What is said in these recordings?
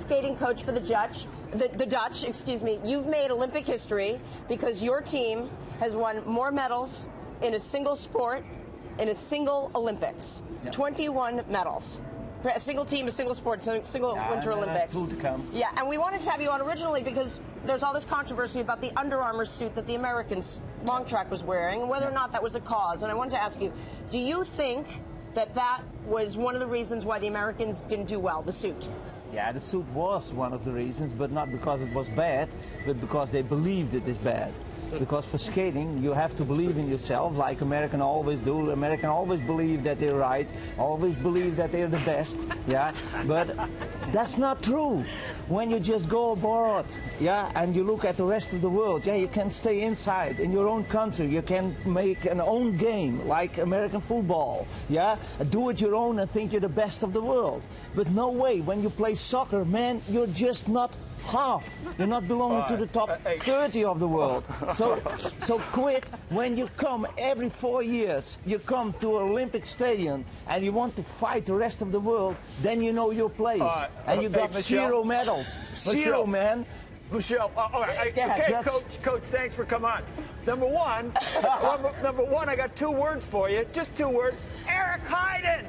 skating coach for the Dutch. The, the Dutch, excuse me. You've made Olympic history because your team has won more medals in a single sport in a single Olympics. 21 medals. A single team, a single sport, a single Yeah, Winter then Olympics. two to come. Yeah, and we wanted to have you on originally because there's all this controversy about the Under Armour suit that the Americans long track was wearing and whether or not that was a cause. And I wanted to ask you, do you think that that was one of the reasons why the Americans didn't do well, the suit? Yeah, the suit was one of the reasons, but not because it was bad, but because they believed it is bad. Because for skating, you have to believe in yourself, like American always do. American always believe that they're right, always believe that they're the best. Yeah, but that's not true. When you just go abroad, yeah, and you look at the rest of the world, yeah, you can stay inside in your own country. You can make an own game like American football. Yeah, do it your own and think you're the best of the world. But no way. When you play soccer, man, you're just not half. You're not belonging to the top 30 of the world. So, so quit when you come every four years. You come to an Olympic stadium and you want to fight the rest of the world. Then you know your place, right. and you got zero medals. Zero, Michelle. man. Michelle, uh, all right, I- okay, that's- coach, coach, thanks for coming on. Number one, number, number one, I got two words for you, just two words. Eric Heiden.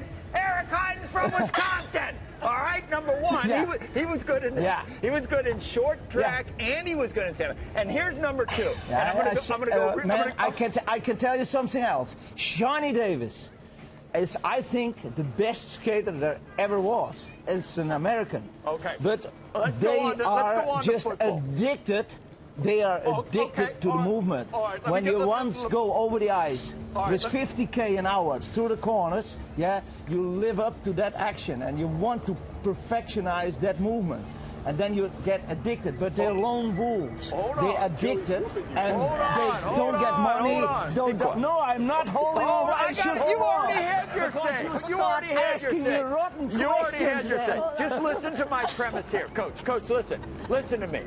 One, Yeah. he, was, he was good in Yeah. he was good in short track, and he was good in seven. And here's number two. and I'm gonna go. I'm go. Uh, man, gonna- I can, t- I can tell you something else. Shani Davis is, I think, the best skater there ever was. It's an American. Okay. But Let's go they on to- let's are go on just addicted. They are Oh, addicted okay, to the right, movement. right, when you once let- go over the ice right, with 50k an hour through the corners, yeah, you live up to that action and you want to perfectionize that movement. And then you get addicted, but they're lone wolves. They're on. addicted, and on, they don't get money. Don't, no, I'm not holding over. I should. You already on. had your say. You, You already had your say. You already had your say. Just listen to my premise here, Coach. Coach, listen. Listen to me.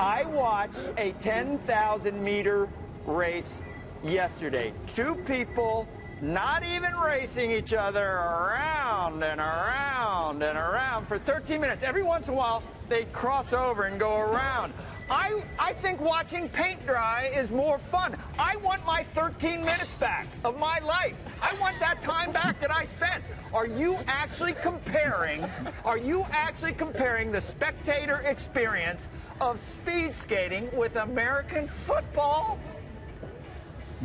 I watched a 10,000 meter race yesterday. Two people not even racing each other around and around and around for 13 minutes. Every once in a while, they cross over and go around. I, I think watching paint dry is more fun. I want my 13 minutes back of my life. I want that time back that I spent. Are you actually comparing, are you actually comparing the spectator experience of speed skating with American football?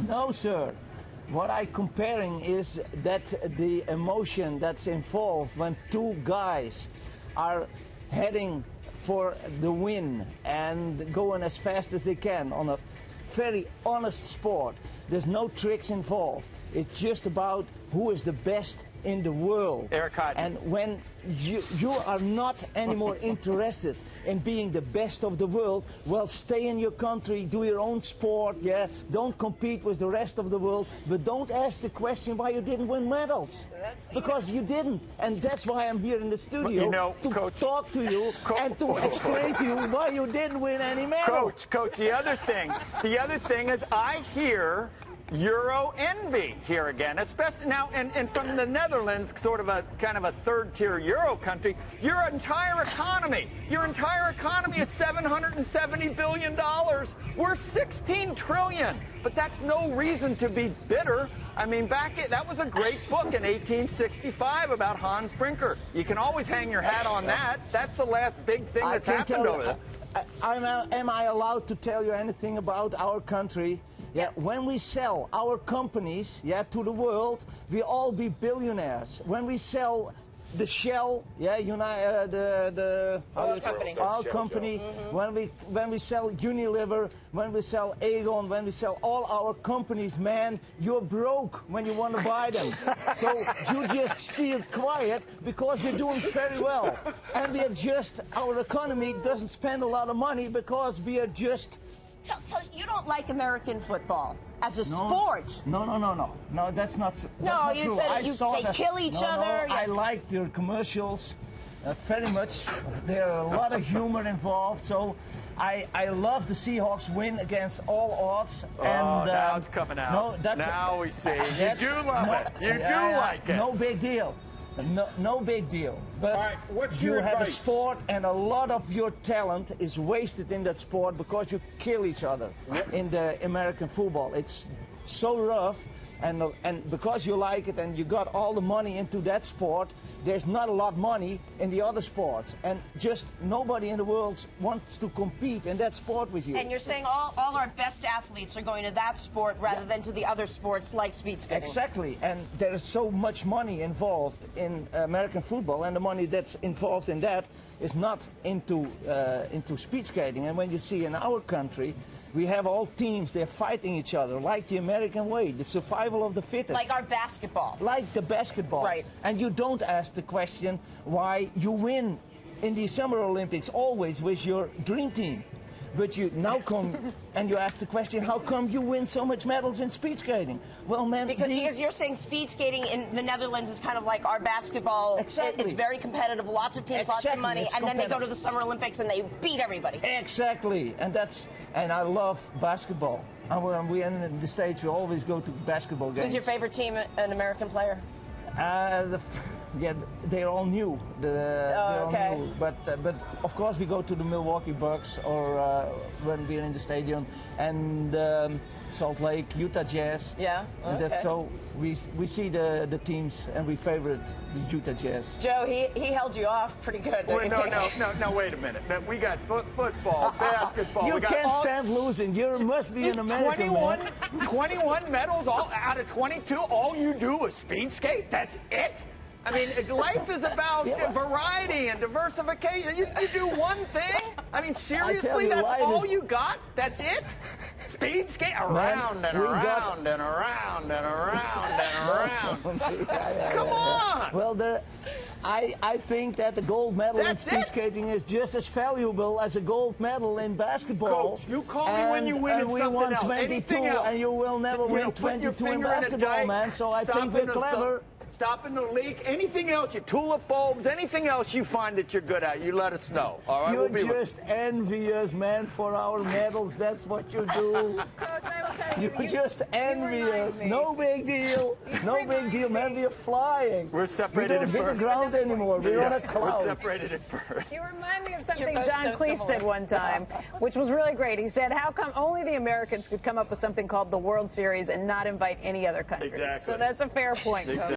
No, sir. What I'm comparing is that the emotion that's involved when two guys are heading for the win and going as fast as they can on a very honest sport. There's no tricks involved. It's just about who is the best in the world. Eric Hodge. And when you, you are not anymore interested in being the best of the world, well, stay in your country, do your own sport, yeah. Don't compete with the rest of the world, but don't ask the question why you didn't win medals. Because you didn't. And that's why I'm here in the studio you know, to Coach- talk to you and to explain to you why you didn't win any medals. Coach, coach, the other thing, the other thing is I hear Euro envy here again, especially now, and, and from the Netherlands, sort of a kind of a third-tier Euro country. Your entire economy, your entire economy is 770 billion dollars. We're 16 trillion, but that's no reason to be bitter. I mean, back it, that was a great book in 1865 about Hans Brinker. You can always hang your hat on that. That's the last big thing that's happened over there. Uh, uh, I, I, uh, am I allowed to tell you anything about our country? Yeah, when we sell our companies, yeah, to the world, we all be billionaires. When we sell the Shell, yeah, Uni- uh, the the Oil company. oil company, when we when we sell Unilever, when we sell Aegon, when we sell all our companies, man, you're broke when you want to buy them. so you just stay quiet because we're doing very well, and we are just our economy doesn't spend a lot of money because we are just Tell, tell, you don't like American football as a no, sport. No, no, no, no, no. That's not. That's No, not you true. said I you- saw they that. kill each No, other, No, I like their commercials. Uh, very much. There are a lot of humor involved, so I, I love the Seahawks win against all odds. Oh, and, now um, it's coming out. No, that's Now we see. You do love no, it. You do yeah, yeah, like it. No big deal. No, no big deal. But All right, what's you have a sport, and a lot of your talent is wasted in that sport because you kill each other in the American football. It's so rough, and and because you like it and you got all the money into that sport, there's not a lot of money in the other sports, and just nobody in the world wants to compete in that sport with you. And you're saying all, all our best athletes are going to that sport rather than to the other sports like speed skating. Exactly, and there is so much money involved in American football, and the money that's involved in that is not into uh, into speed skating. And when you see in our country, we have all teams they're fighting each other like the American way, the survival of the fittest. Like our basketball. like the basketball. Right. And you don't ask the question why you win in the Summer Olympics always with your dream team. But you now come and you ask the question, how come you win so much medals in speed skating? Well, man, Because, the- because you're saying speed skating in the Netherlands is kind of like our basketball. It- Exactly. it's very competitive, lots of teams, lots of money, it's and then they go to the Summer Olympics and they beat everybody. Exactly, and that's and I love basketball. And when we in the states, we always go to basketball games. Who's your favorite team, an American player? Uh, the, yeah, they're all new. The, they're all okay. new. But uh, but of course we go to the Milwaukee Bucks or uh, when we're in the stadium and um, Salt Lake, Utah Jazz. Yeah, And okay. that's so we we see the the teams and we favorite the Utah Jazz. Joe, he, he held you off pretty good. don't Wait, no, think? no, no, no, wait a minute. We got foot, football, basketball. you we can't all, stand losing. You must be an American 21, man. 21 medals all out of 22. All you do is speed skate. That's it. I mean, life is about Yeah. variety and diversification. You, you do one thing. I mean, seriously, you, that's all is- you got. That's it. Speed skate around and we got- around and around and around and around. Yeah, Come on. Well, the, I, I think that the gold medal That's in speed it. skating is just as valuable as a gold medal in basketball. Coach, you call me when you win and we won 22, Anything else. and you will never You win your 22 in basketball, man. So I stop think we're clever. Stop in the leak. Anything else, your tulip bulbs, anything else you find that you're good at, you let us know. All right, You're we'll be just envious, man, for our medals. That's what you do. Coach, You're just envious. No big deal. No big deal, man. We're flying. We're separated We don't hit the ground anymore. We're on a cloud. We're separated at birth. You remind me of something John so Cleese similar. said one time, which was really great. He said, "How come only the Americans could come up with something called the World Series and not invite any other countries?" Exactly. So that's a fair point, Coach.